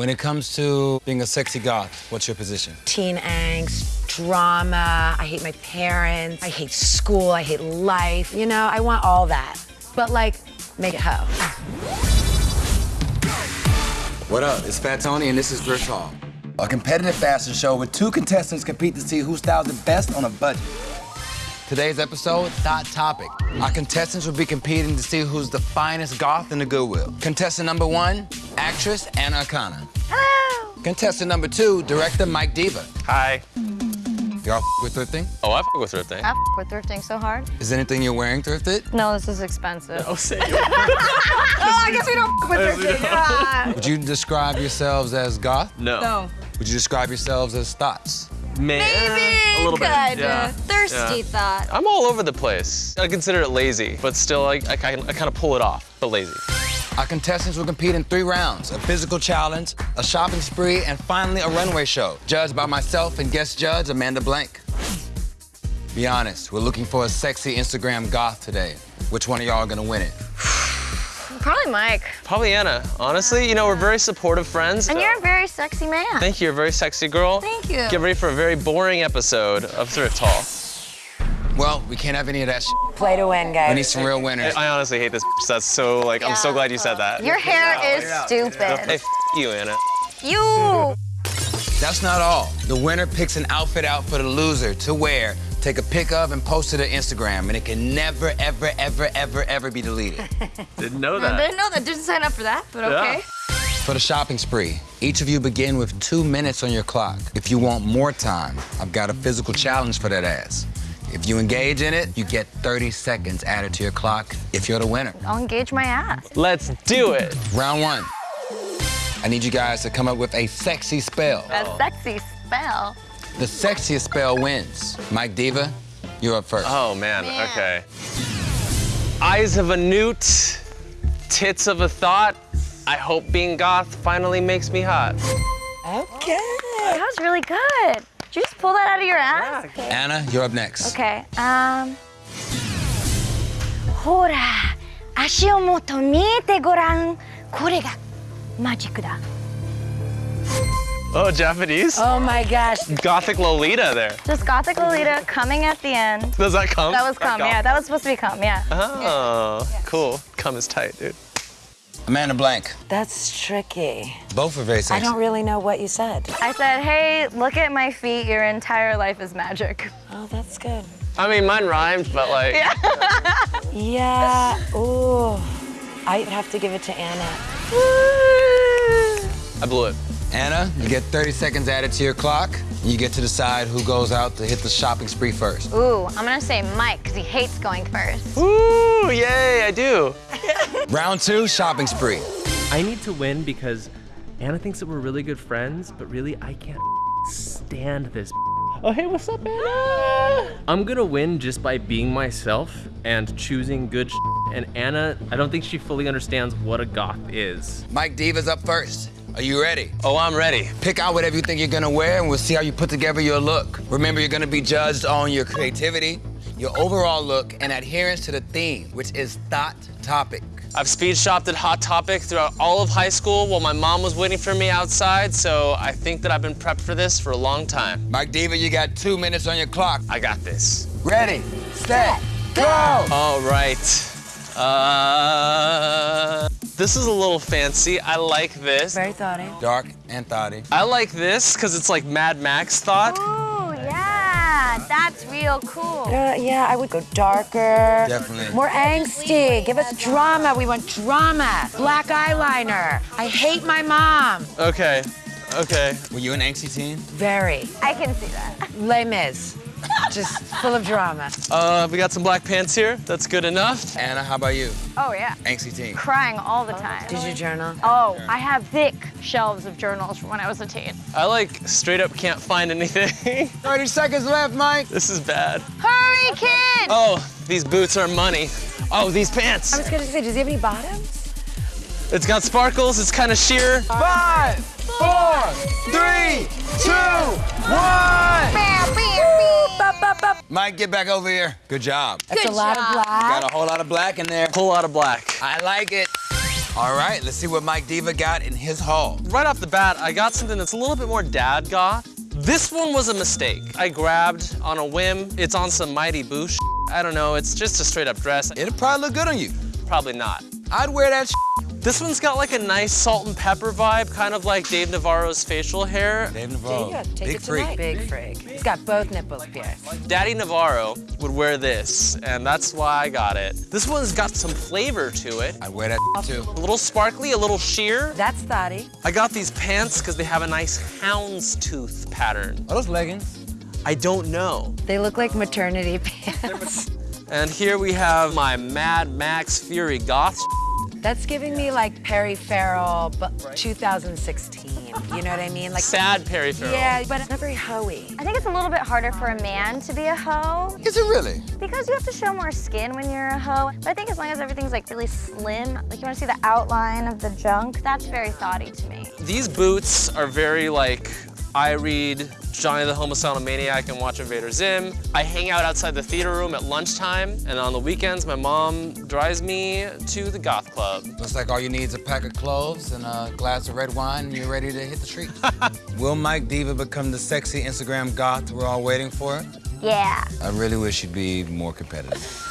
When it comes to being a sexy goth, what's your position? Teen angst, drama. I hate my parents. I hate school. I hate life. You know, I want all that. But like, make it hoe. What up? It's Fat Tony, and this is Thrift Haul. A competitive fashion show where two contestants compete to see who styles the best on a budget. Today's episode, Thot Topic. Our contestants will be competing to see who's the finest goth in the Goodwill. Contestant number one, actress Anna Akana. Hello. Contestant number two, director Mike Diva. Hi. Y'all f- with thrifting? Oh, I f with thrifting. I f with thrifting so hard. Is anything you're wearing thrifted? No, this is expensive. Oh, say oh, I guess we don't f with thrifting. Ah. Would you describe yourselves as goth? No. No. Would you describe yourselves as thoughts? Man, Maybe, a little bit. kinda. Yeah. Thirsty Yeah. thought. I'm all over the place. I consider it lazy, but still, I, I, I kind of pull it off, but lazy. Our contestants will compete in three rounds, a physical challenge, a shopping spree, and finally a runway show, judged by myself and guest judge Amanda Blank. Be honest, we're looking for a sexy Instagram goth today. Which one of y'all are gonna win it? Probably Mike. Probably Anna. Honestly, you know, we're very supportive friends. And you're a uh, very sexy man. Thank you. You're a very sexy girl. Thank you. Get ready for a very boring episode of Thrift Haul. Well, we can't have any of that shit. Play to win, guys. We need some real winners. I honestly hate this. That's so, like, I'm so glad you said that. Your hair is Hey, stupid. f you, Anna. You. That's not all. The winner picks an outfit out for the loser to wear, take a pic of, and post it to Instagram, and it can never, ever, ever, ever, ever be deleted. Didn't know I that. didn't know that. Didn't sign up for that, but okay. For the shopping spree, each of you begin with two minutes on your clock. If you want more time, I've got a physical challenge for that ass. If you engage in it, you get 30 seconds added to your clock if you're the winner. I'll engage my ass. Let's do it. Round one. I need you guys to come up with a sexy spell. A sexy spell. The sexiest spell wins. Mike Diva, you're up first. Oh, man. Man. Okay. Eyes of a newt, tits of a thought. I hope being goth finally makes me hot. Okay. That was really good. Did you just pull that out of your ass? Anna, you're up next. Okay. Um. ほら、足をもっと見てごらん。これがマジックだ。 Oh, Japanese? Oh my gosh. Gothic Lolita there. Just Gothic Lolita coming at the end. Does that come? That was come, yeah. That was supposed to be come, yeah. Oh, cool. Come is tight, dude. Amanda Blank, That's tricky. both are very I don't really know what you said. I said, hey, look at my feet. Your entire life is magic. Oh, that's good. I mean, mine rhymed, but like, Yeah. Ooh. I'd have to give it to Anna. I blew it. Anna, you get 30 seconds added to your clock. You get to decide who goes out to hit the shopping spree first. Ooh, I'm gonna say Mike, because he hates going first. Ooh, yay, I do. Round two, shopping spree. I need to win because Anna thinks that we're really good friends, but really I can't stand this. Oh, hey, what's up, Anna? I'm gonna win just by being myself and choosing good and Anna, I don't think she fully understands what a goth is. Mike Diva's up first. Are you ready? Oh, I'm ready. Pick out whatever you think you're gonna wear and we'll see how you put together your look. Remember, you're gonna be judged on your creativity, your overall look, and adherence to the theme, which is thought topic. I've speed shopped at Hot Topic throughout all of high school while my mom was waiting for me outside, so I think that I've been prepped for this for a long time. Mike Diva, you got two minutes on your clock. I got this. Ready, set, go! All right. Uh, this is a little fancy. I like this. Very thoughty. Dark and thoughty. I like this because it's like Mad Max thought. Ooh, yeah, that's real cool. Uh, yeah, I would go darker. Definitely. More angsty. Give us drama. We want drama. Black eyeliner. I hate my mom. Okay. Okay. Were you an angsty teen? Very. I can see that. Les Mis. Just full of drama. Uh, we got some black pants here. That's good enough. Anna, how about you? Oh, yeah. Angsty teen. Crying all the time. Did you journal? Oh, I have thick shelves of journals from when I was a teen. I like straight up can't find anything. 30 seconds left, Mike. this is bad. Hurry, kid! Oh, these boots are money. Oh, these pants. I was gonna say, does he have any bottoms? It's got sparkles. It's kind of sheer. Five, four, three, two, one. Mike, get back over here. Good job. That's Good a lot job. of black. Got a whole lot of black in there. Whole lot of black. I like it. All right, let's see what Mike Diva got in his haul. Right off the bat, I got something that's a little bit more dad goth. This one was a mistake. I grabbed on a whim. It's on some Mighty Boo sh- I don't know, it's just a straight up dress. It'll probably look good on you. Probably not. I'd wear that This one's got like a nice salt and pepper vibe, kind of like Dave Navarro's facial hair. Dave Navarro, Yeah, take big it freak. tonight. Big freak. He's got both nipples pierced. Daddy Navarro would wear this, and that's why I got it. This one's got some flavor to it. I'd wear that too. A little sparkly, a little sheer. That's thotty. I got these pants because they have a nice houndstooth pattern. Are those leggings? I don't know. They look like maternity pants. And here we have my Mad Max Fury Goth. That's giving me like Perry Farrell, but 2016. You know what I mean? Like Sad Perry Farrell. Yeah, but it's not very hoey. I think it's a little bit harder for a man to be a hoe Is it really? because you have to show more skin when you're a hoe. But I think as long as everything's like really slim, like you want to see the outline of the junk, that's very thoughty to me. These boots are very like, I read Johnny the Homicidal Maniac and watch Invader Zim. I hang out outside the theater room at lunchtime, and on the weekends, my mom drives me to the goth club. Looks like all you need is a pack of cloves and a glass of red wine, and you're ready to hit the streets. Will Mike Diva become the sexy Instagram goth we're all waiting for? Yeah. I really wish you'd be more competitive.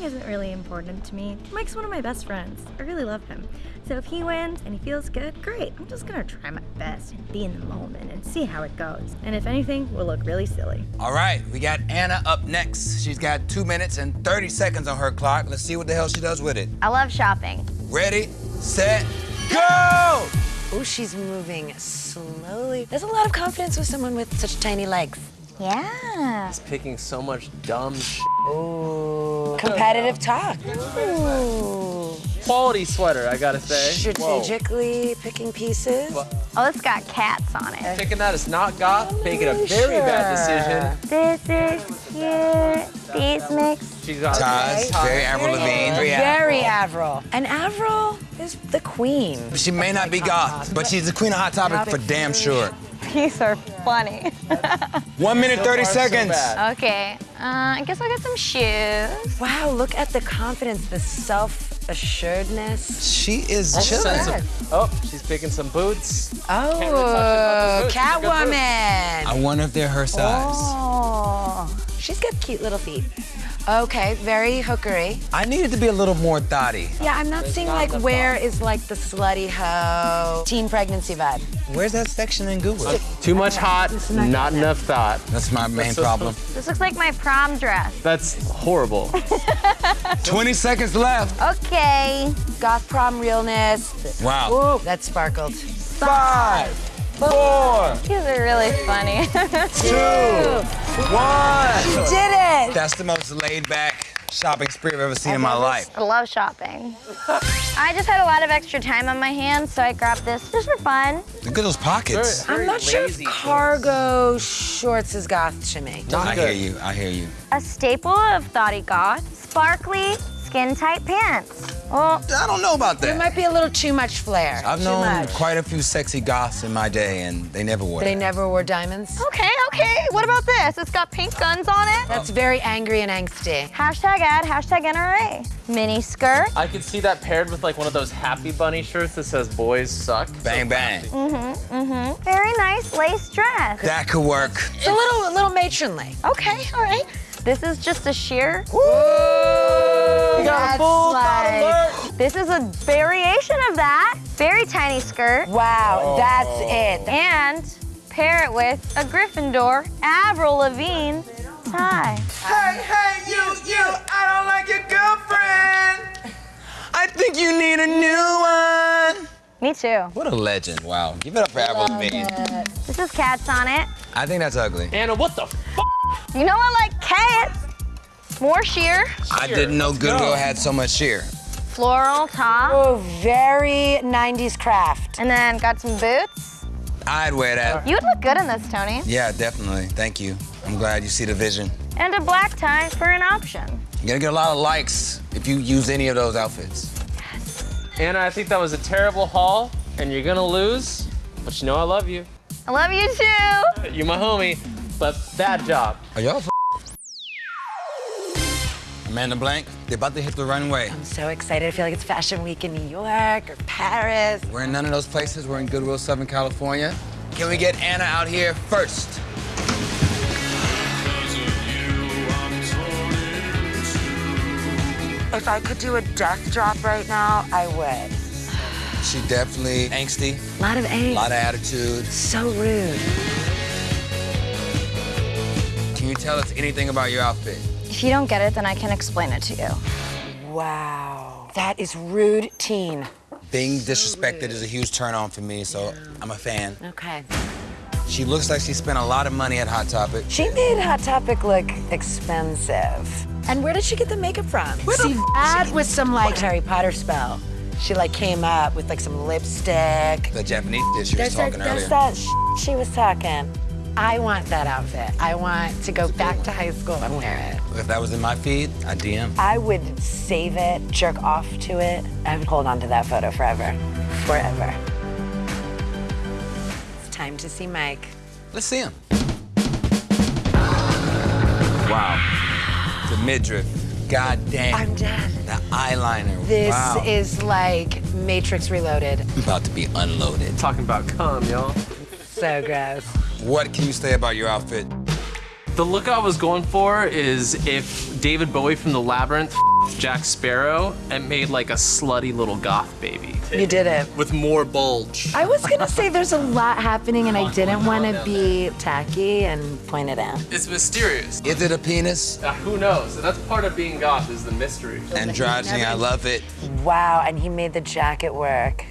Winning isn't really important to me. Mike's one of my best friends. I really love him. So if he wins and he feels good, great. I'm just gonna try my best and be in the moment and see how it goes. And if anything, we'll look really silly. All right, we got Anna up next. She's got two minutes and 30 seconds on her clock. Let's see what the hell she does with it. I love shopping. Ready, set, go! Oh, she's moving slowly. There's a lot of confidence with someone with such tiny legs. Yeah. He's picking so much dumb sh- Ooh. Competitive talk. Ooh. Quality sweater, I gotta say. Strategically picking pieces. Oh, it's got cats on it. Picking that is not goth, making a very bad decision. This is cute. These mix. She's got Ties, very Avril Lavigne. Very Avril. And Avril is the queen. She may not be goth, but she's the queen of Hot Topic for damn sure. These are funny. One minute, 30 far, so seconds. bad. okay. Uh, I guess I'll get some shoes. Wow, look at the confidence, the self-assuredness. she is chilling. Sensitive. Oh, she's picking some boots. Oh, really touch it, but the boots, Catwoman. I wonder if they're her size. Oh. She's got cute little feet. Okay, very hookery. I needed to be a little more thotty. Yeah, I'm not seeing like where is like the slutty hoe teen pregnancy vibe. Where's that section in Google? Too much hot, not enough thought. That's my main problem. This looks like my prom dress. That's horrible. 20 seconds left. Okay. Goth prom realness. Wow. Ooh, that sparkled. Five, four, These are really funny. two, one. She did it! That's the most laid back shopping spree I've ever seen in my life. I love shopping. I just had a lot of extra time on my hands, so I grabbed this just for fun. Look at those pockets. I'm not sure if cargo shorts is goth to me. I hear you. I hear you. A staple of Thoughty Goth, sparkly, skin-tight pants. Oh, I don't know about that. It that. might be a little too much flair. I've too known much. quite a few sexy goths in my day, and they never wore They that. never wore diamonds. okay, okay. What about this? It's got pink guns on it. That's very angry and angsty. Hashtag ad, hashtag NRA. Mini skirt. I could see that paired with like one of those Happy Bunny shirts that says "Boys suck." Bang bang. Mm-hmm, mm-hmm. Very nice lace dress. That could work. It's a little, a little matronly. Okay, all right. This is just a sheer. You got a full like, This is a variation of that. Very tiny skirt. Wow, oh. that's it. And pair it with a Gryffindor Avril Lavigne tie. Hey, hey, you, you, I don't like your girlfriend. I think you need a new one. Me too. What a legend. Wow. Give it up for Avril Lavigne. This is cats on it. I think that's ugly. Anna, what the? F- You know I like cats. More sheer. I didn't know Goodwill had so much sheer. Floral top. Oh, very 90s craft. And then got some boots. I'd wear that. You would look good in this, Tony. Yeah, definitely. Thank you. I'm glad you see the vision. And a black tie for an option. You're gonna get a lot of likes if you use any of those outfits. Yes. Anna, I think that was a terrible haul, and you're gonna lose. But you know I love you. I love you too. You're my homie, but bad job. Are y'all f- Amanda Blank, they're about to hit the runway. I'm so excited. I feel like it's Fashion Week in New York or Paris. We're in none of those places. We're in Goodwill, Southern California. Can we get Anna out here first? If I could do a death drop right now, I would. She definitely angsty, A lot of a lot of attitude. So rude. Can you tell us anything about your outfit? If you don't get it, then I can explain it to you. Wow. That is rude teen. Being disrespected is a huge turn on for me, so I'm a fan. Okay. She looks like she spent a lot of money at Hot Topic. She made Hot Topic look expensive. And where did she get the makeup from? See, that was some like Harry Potter spell. She like came up with like some lipstick. The Japanese dish you was There's that, talking there's earlier. that she was talking. I want that outfit. I want to go back to high school and wear it. If that was in my feed, I'd DM. I would save it, jerk off to it. I would hold on to that photo forever. Forever. It's time to see Mike. Let's see him. Wow. The midriff. God damn. I'm dead. The eyeliner. This wow. is like Matrix Reloaded. about to be unloaded. Talking about cum, y'all. So gross. What can you say about your outfit? The look I was going for is if David Bowie from The Labyrinth f***ed Jack Sparrow and made like a slutty little goth baby. You did it. With more bulge. I was gonna say there's a lot happening and I didn't want to be tacky and point it out. It's mysterious. Is it a penis? Uh, who knows? That's part of being goth is the mystery. Androgyny, I love it. Wow, and he made the jacket work.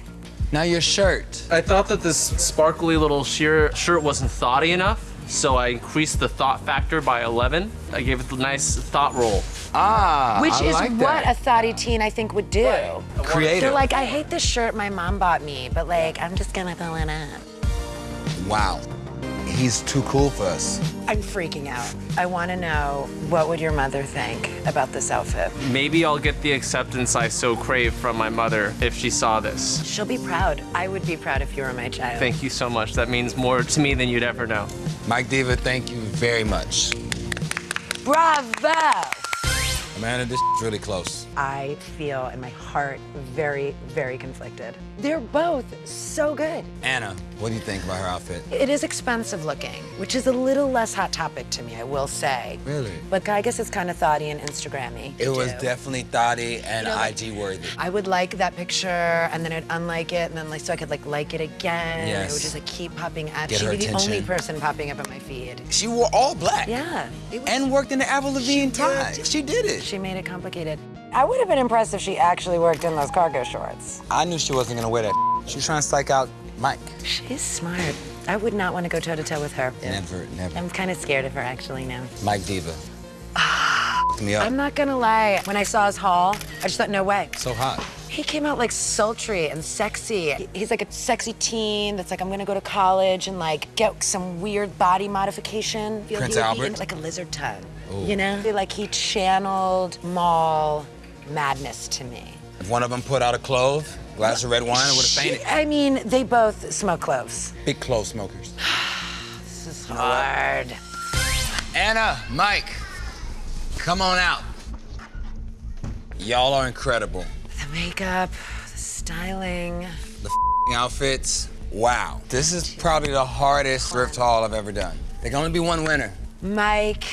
Now your shirt. I thought that this sparkly little sheer shirt wasn't thoughty enough, so I increased the thought factor by 11. I gave it a nice thought roll. Ah, Which I is like what that. a thoughty teen I think would do. Creative. They're like, I hate this shirt my mom bought me, but like, I'm just gonna throw it on. wow. He's too cool for us. I'm freaking out. I wanna know, what would your mother think about this outfit? Maybe I'll get the acceptance I so crave from my mother if she saw this. She'll be proud. I would be proud if you were my child. Thank you so much. That means more to me than you'd ever know. Mike Diva, thank you very much. Bravo! Amanda, this is really close. I feel in my heart very, very conflicted. They're both so good. Anna, what do you think about her outfit? It is expensive looking, which is a little less hot topic to me, I will say. Really? But I guess it's kind of thoughty and Instagrammy. It was definitely thoughty and You know, like- IG worthy. I would like that picture and then I'd unlike it and then like so I could like like it again. Yes. It would just like keep popping at. Get She'd be the only person popping up on my feed. She wore all black. Yeah. Was, And worked in the Avril Lavigne tie. She did it. She made it complicated. I would have been impressed if she actually worked in those cargo shorts. I knew she wasn't gonna wear that. She was trying to psych out Mike. She's smart. I would not want to go toe to toe with her. Never, never. I'm kind of scared of her actually now. Mike Diva. Me up. I'm not gonna lie. When I saw his haul, I just thought, no way. so hot. He came out like sultry and sexy. He's like a sexy teen that's like, I'm gonna go to college and like get some weird body modification. Feel Prince he would be Albert? like a lizard tongue. You know? Feel Like he channeled mall madness to me. If one of them put out a clove, glass of red wine, I would have fainted. I mean, they both smoke cloves. Big clove smokers. This is hard. Anna, Mike, come on out. Y'all are incredible. The makeup, the styling. The f***ing outfits, wow. This is probably the hardest thrift haul I've ever done. There can only be one winner. Mike,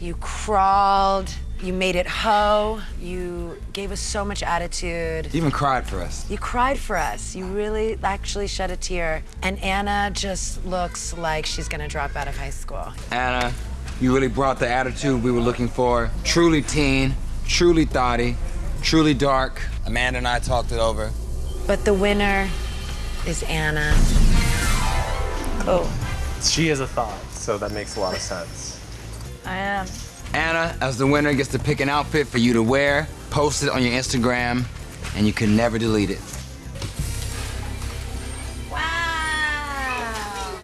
you crawled. You made it hoe. You gave us so much attitude. You even cried for us. You cried for us. You really actually shed a tear. And Anna just looks like she's gonna drop out of high school. Anna, you really brought the attitude we were looking for. Truly teen, truly thoughty, truly dark. Amanda and I talked it over. But the winner is Anna. Cool. She is a thought, so that makes a lot of sense. I am. Anna, as the winner, gets to pick an outfit for you to wear, post it on your Instagram, and you can never delete it. Wow.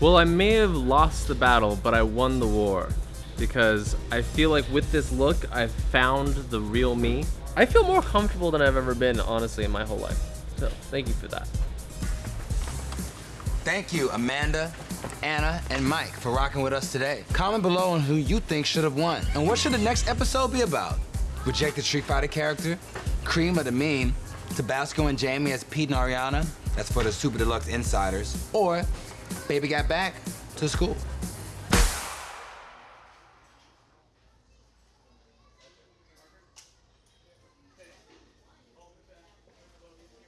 Well, I may have lost the battle, but I won the war. Because I feel like with this look, I've found the real me. I feel more comfortable than I've ever been, honestly, in my whole life. So, thank you for that. Thank you, Amanda Anna, and Mike for rocking with us today. Comment below on who you think should have won. And what should the next episode be about? Rejected Street Fighter character? Cream of the Meme? Tabasco and Jamie as Pete and Ariana? That's for the Super Deluxe Insiders. Or Baby Got Back to school.